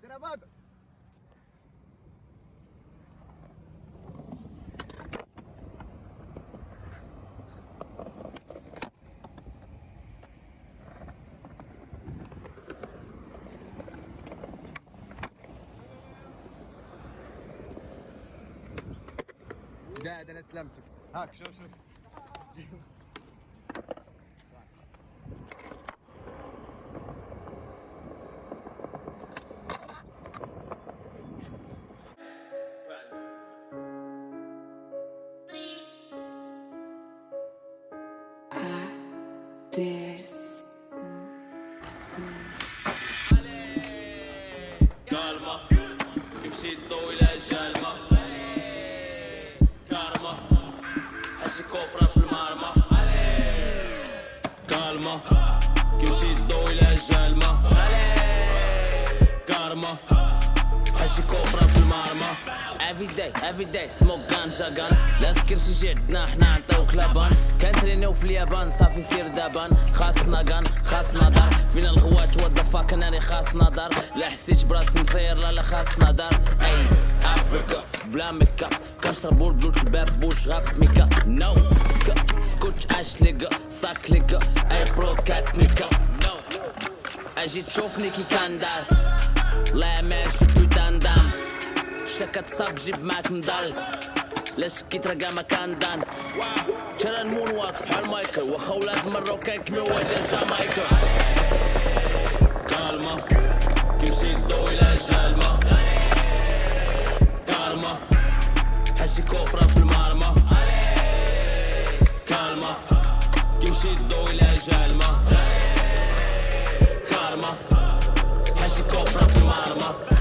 Zerabada! قاعد أنا سلمتك هاك شوف شوف this. كالما يمشي إلى جالما كارما حشي كوفرة في المرمى كالما يمشي إلى جالما كارما حشي كوفرة في المرمى. Every day, every day, smoke ganja gun لا سكر شي جي عندنا حنا نعطيوك لبن. كنترينيو في اليابان صافي سير دابان خاصنا كان خاصنا دار فينا الغوات وات فاك أنا خاصنا دار لا حسيت براسي مصير لا لا خاصنا دار أي افريكا بلا ميكا. كنشربو البلوت الباب بوش غاب ميكا. نو سكا سكوتش اش ليكا ساك ليكا أي برو كات ميكا. نو أجي تشوفني كي كان دار. لا ماشي دام شكا تصاب جيب معاك مضل لا شكيت رقا ما كان دان ترى المون واقف بحال مايكل واخا ولاد مروكان كيما ولاد جامايكا كالما كيمشي الضوء إلى جالما. كالما حشي كوفرة في المرمى كالما كيمشي الضوء إلى جالما. كالما حشي كوفرة في المرمى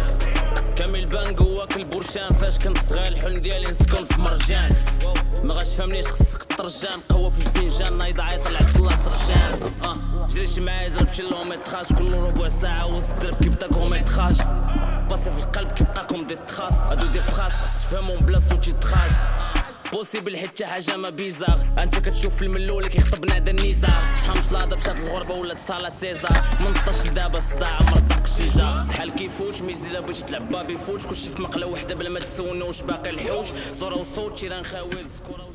كامل بان جواك البرشان فاش كنت صغير الحلم ديالي نسكن في مرجان. ما غاش فهمنيش خصك الطرجان قهوة في الفنجان نايض عيط طلعت الله سرجان. آه جريش معايا ضرب كيلومتراج كل ربع ساعة وسط الدرب كيبدا كوميتراج باسي في القلب كيبقى كوم دي تخاص. هادو دي فخاص خص تفهمهم بلا صوت يتخاج بوسيبل شي حاجة ما بيزار. أنت كتشوف فيلم الاولى كيخطب نادى النزار. شحال من شلاضه مشات الغربة ولات صالات سيزار. من طاش لدابا صداع مرتق شجار. بحال كيفوت ميزي الا بغيتي تلعب بابي فوت. كلشي في مقلة وحدة بلا ما تسولنا واش باقي الحوت صوره وصوت شي راه نخاوي الزكوره